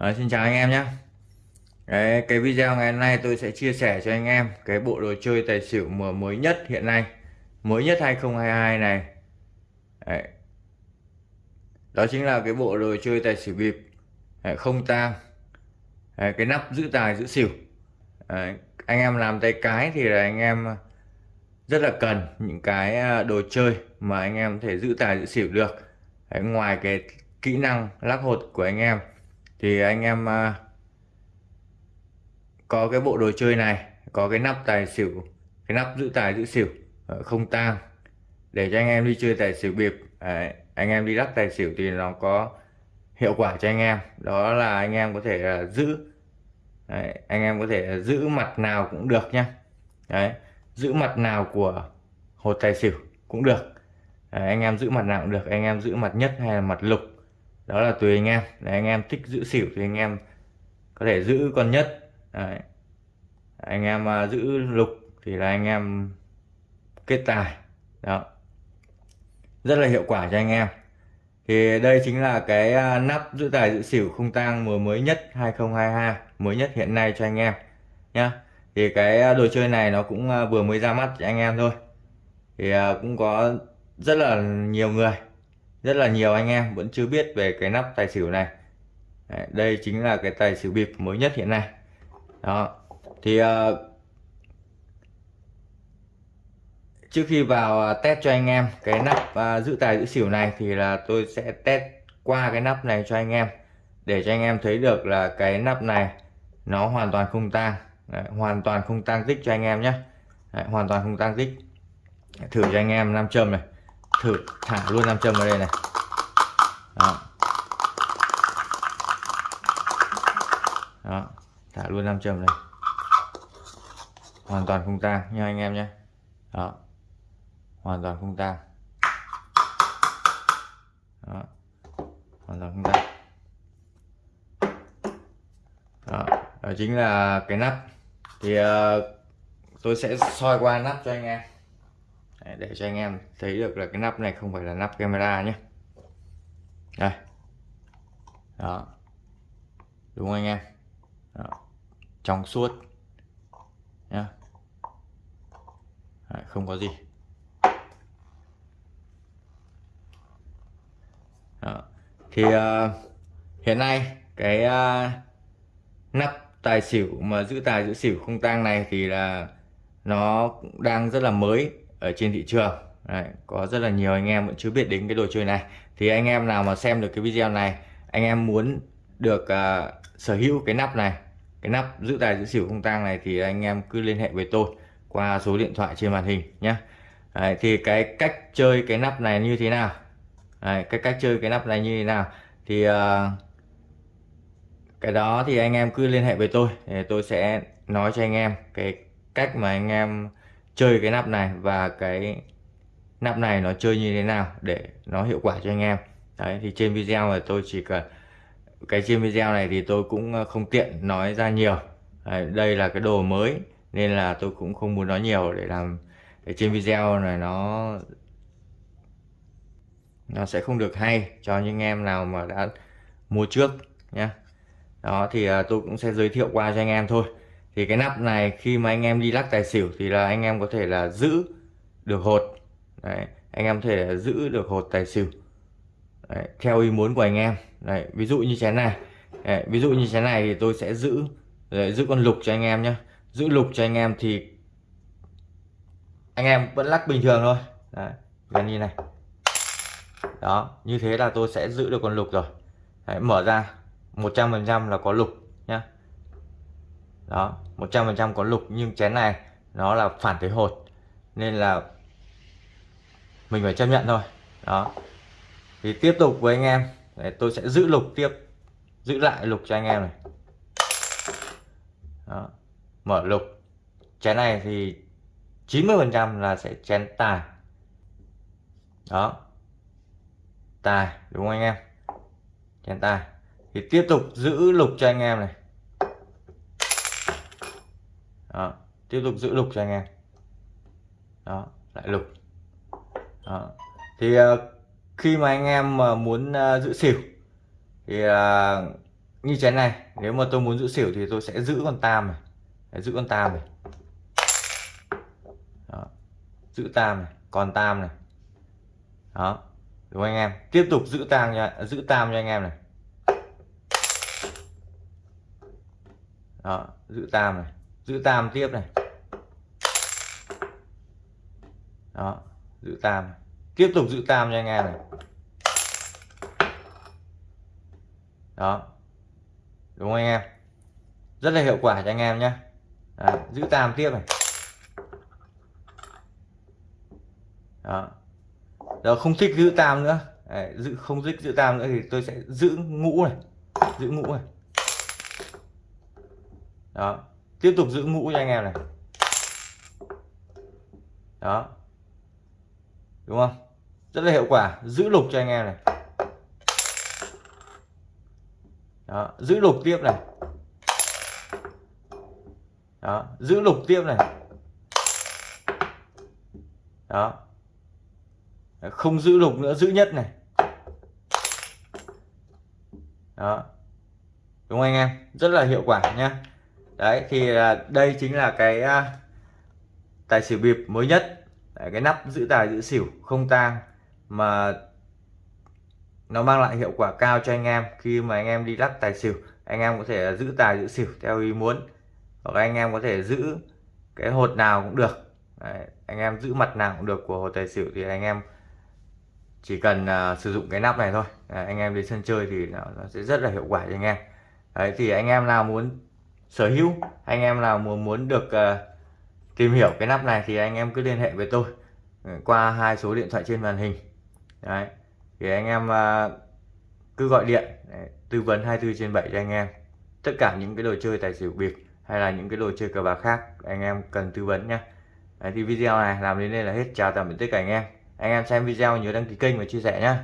Đấy, xin chào anh em nhé. Đấy, cái video ngày hôm nay tôi sẽ chia sẻ cho anh em cái bộ đồ chơi tài xỉu mở mới nhất hiện nay. Mới nhất 2022 này. Đấy. đó chính là cái bộ đồ chơi tài xỉu bịp. Đấy, không tang. Đấy, cái nắp giữ tài giữ xỉu. Đấy. anh em làm tay cái thì là anh em rất là cần những cái à, đồ chơi mà anh em có thể giữ tài giữ xỉu được. Đấy, ngoài cái kỹ năng lắc hột của anh em thì anh em à, có cái bộ đồ chơi này có cái nắp tài xỉu cái nắp giữ tài giữ xỉu ờ, không tang để cho anh em đi chơi tài xỉu bịp. Đấy, anh em đi lắc tài xỉu thì nó có hiệu quả cho anh em. Đó là anh em có thể à, giữ Đấy, anh em có thể giữ mặt nào cũng được nhá. Đấy, giữ mặt nào của hột tài xỉu cũng được. Đấy, anh em giữ mặt nào cũng được anh em giữ mặt nhất hay là mặt lục đó là tùy anh em. Để anh em thích giữ xỉu thì anh em có thể giữ con nhất. Đấy. anh em à, giữ lục thì là anh em kết tài. Đó. Rất là hiệu quả cho anh em. Thì đây chính là cái à, nắp giữ tài giữ xỉu không tang mùa mới nhất 2022 mới nhất hiện nay cho anh em, nhá. Thì cái à, đồ chơi này nó cũng vừa mới ra mắt cho anh em thôi. Thì cũng có rất là nhiều người rất là nhiều anh em vẫn chưa biết về cái nắp tài xỉu này. Đấy, đây chính là cái tài xỉu bịp mới nhất hiện nay. Đó. Thì uh, trước khi vào ờ, test cho anh em cái nắp uh, giữ tài giữ xỉu này thì là tôi sẽ test qua cái nắp này cho anh em để cho anh em thấy được là cái nắp này nó hoàn toàn không tang. Hoàn toàn không tăng tích cho anh em nhé. Hoàn toàn không tăng tích. Thử cho anh em nam châm này thử thả luôn nam châm vào đây này. Đó. đó thả luôn nam châm này hoàn toàn không tang nha anh em nhé. Đó. Hoàn toàn không tang. Đó. Hoàn toàn không tang. Đó. đó chính là cái nắp. Thì uh, tôi sẽ soi qua nắp cho anh em để cho anh em thấy được là cái nắp này không phải là nắp camera nhé. Đây. Đó. Đúng không anh em? Đó. trong suốt. Nhá. Đấy, không có gì. Đó. thì uh, hiện nay cái uh, nắp tài xỉu mà giữ tài giữ xỉu không tang này thì là nó cũng đang rất là mới ở trên thị trường. Đấy, có rất là nhiều anh em vẫn chưa biết đến cái đồ chơi này. Thì anh em nào mà xem được cái video này anh em muốn được uh, sở hữu cái nắp này cái nắp giữ tài giữ xỉu không tang này thì anh em cứ liên hệ với tôi qua số điện thoại trên màn hình nhé. Đấy, thì cái cách chơi cái nắp này như thế nào? Đấy, cái cách chơi cái nắp này như thế nào? Thì uh, cái đó thì anh em cứ liên hệ với tôi để tôi sẽ nói cho anh em cái cách mà anh em chơi cái nắp này và cái nắp này nó chơi như thế nào để nó hiệu quả cho anh em. Đấy thì trên video này tôi chỉ cần cái trên video này thì tôi cũng ờ, không tiện nói ra nhiều. Đấy, đây là cái đồ mới nên là tôi cũng không muốn nói nhiều để làm để trên video này nó nó sẽ không được hay cho những em nào mà đã mua trước nhé đó thì ờ, tôi cũng sẽ giới thiệu qua cho anh em thôi thì cái nắp này khi mà anh em đi lắc tài xỉu thì là anh em có thể là giữ được hột. Đấy, anh em có thể giữ được hột tài xỉu. Đấy, theo ý muốn của anh em. Đấy, ví dụ như chén này. Đấy, ví dụ như chén này thì tôi sẽ giữ Đấy, giữ con lục cho anh em nhé giữ lục cho anh em thì anh em vẫn lắc bình thường thôi. Đấy, gần như này. Đó như thế là tôi sẽ giữ được con lục rồi. Đấy, mở ra 100% là có lục nhá đó 100% có lục nhưng chén này nó là phản tới hột, nên là mình phải chấp nhận thôi. Đó. Thì tiếp tục với anh em. Để tôi sẽ giữ lục tiếp, giữ lại lục cho anh em này. Đó. mở lục. Chén này thì 90 phần trăm là sẽ chén tài. Đó. Tài, đúng không anh em? Chén tài. Thì tiếp tục giữ lục cho anh em này đó. tiếp tục giữ lục cho anh em. Đó lại lục. Đó. thì ờ, khi mà anh em mà muốn ờ, giữ xỉu thì ờ, như chén này nếu mà tôi muốn giữ xỉu thì tôi sẽ giữ con tam này. Đấy, giữ con tam này. Đó. giữ tam này còn tam này. Đó. Đúng anh em? Tiếp tục giữ tam nha giữ tam cho anh em này. Đó giữ tam này giữ tam tiếp này. Đó giữ tam. Tiếp tục giữ tam cho anh em này. Đó. Đúng không anh em? Rất là hiệu quả cho anh em nhé đó. giữ tam tiếp này. Đó. Giờ không thích giữ tam nữa. Đấy, giữ không thích giữ tam nữa thì tôi sẽ giữ ngũ này. Giữ ngũ này. Đó tiếp tục giữ ngũ cho anh em này. Đó. Đúng không? Rất là hiệu quả. Giữ lục cho anh em này. Đó, giữ lục tiếp này. Đó, giữ lục tiếp này. Đó. Không giữ lục nữa, giữ nhất này. Đó. Đúng không anh em? Rất là hiệu quả nhá đấy thì à, đây chính là cái à, tài xỉu bịp mới nhất. Đấy, cái nắp giữ tài giữ xỉu không tang mà nó mang lại hiệu quả cao cho anh em khi mà anh em đi lắc tài xỉu. Anh em có thể giữ tài giữ xỉu theo ý muốn hoặc anh em có thể giữ cái hột nào cũng được. Đấy, anh em giữ mặt nào cũng được của hột tài xỉu thì anh em chỉ cần uh, sử dụng cái nắp này thôi. Đấy, anh em đến sân chơi thì nó, nó sẽ rất là hiệu quả cho anh em. Đấy, thì anh em nào muốn sở hữu. Anh em nào muốn muốn được uh, tìm hiểu cái nắp này thì anh em cứ liên hệ với tôi. Ừ, qua hai số điện thoại trên màn hình. Đấy thì anh em uh, cứ gọi điện tư vấn 24 trên 7 cho anh em. Tất cả những cái đồ chơi tài xỉu bịp hay là những cái đồ chơi cờ bạc khác anh em cần tư vấn nhé thì video này làm đến đây là hết. Chào tạm biệt tất cả anh em. Anh em xem video nhớ đăng ký kênh và chia sẻ nhé